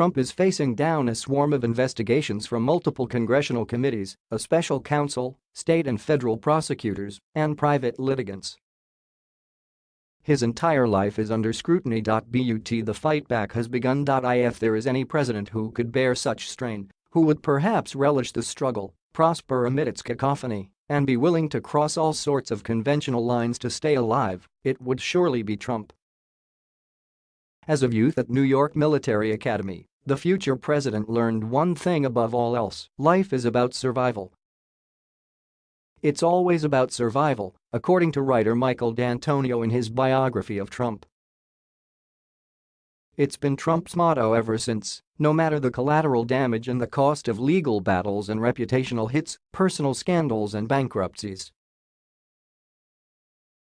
Trump is facing down a swarm of investigations from multiple congressional committees, a special counsel, state and federal prosecutors, and private litigants. His entire life is under scrutiny. But the fight back has begun. If there is any president who could bear such strain, who would perhaps relish the struggle, prosper amid its cacophony, and be willing to cross all sorts of conventional lines to stay alive, it would surely be Trump. As a youth at New York Military Academy, the future president learned one thing above all else, life is about survival. It's always about survival, according to writer Michael D'Antonio in his biography of Trump. It's been Trump's motto ever since, no matter the collateral damage and the cost of legal battles and reputational hits, personal scandals and bankruptcies.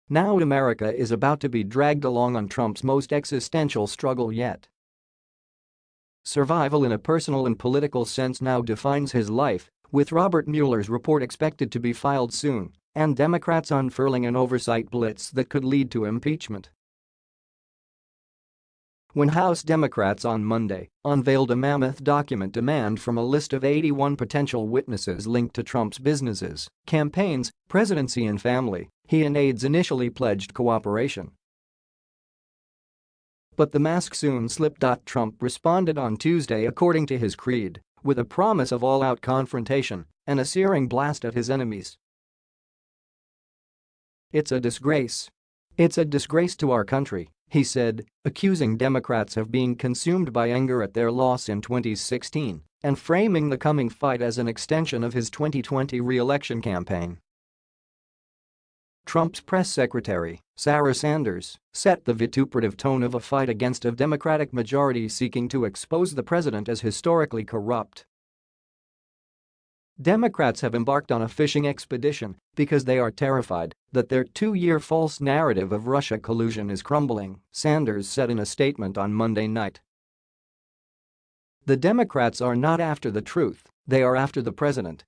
Now America is about to be dragged along on Trump's most existential struggle yet. Survival in a personal and political sense now defines his life, with Robert Mueller's report expected to be filed soon, and Democrats unfurling an oversight blitz that could lead to impeachment. When House Democrats on Monday unveiled a mammoth document demand from a list of 81 potential witnesses linked to Trump's businesses, campaigns, presidency and family, he and aides initially pledged cooperation. But the mask soon slipped. Trump responded on Tuesday according to his creed, with a promise of all-out confrontation and a searing blast at his enemies. It's a disgrace. It's a disgrace to our country, he said, accusing Democrats of being consumed by anger at their loss in 2016 and framing the coming fight as an extension of his 2020 re-election campaign. Trump's press secretary, Sarah Sanders, set the vituperative tone of a fight against a Democratic majority seeking to expose the president as historically corrupt. Democrats have embarked on a fishing expedition because they are terrified that their two-year false narrative of Russia collusion is crumbling, Sanders said in a statement on Monday night. The Democrats are not after the truth, they are after the president,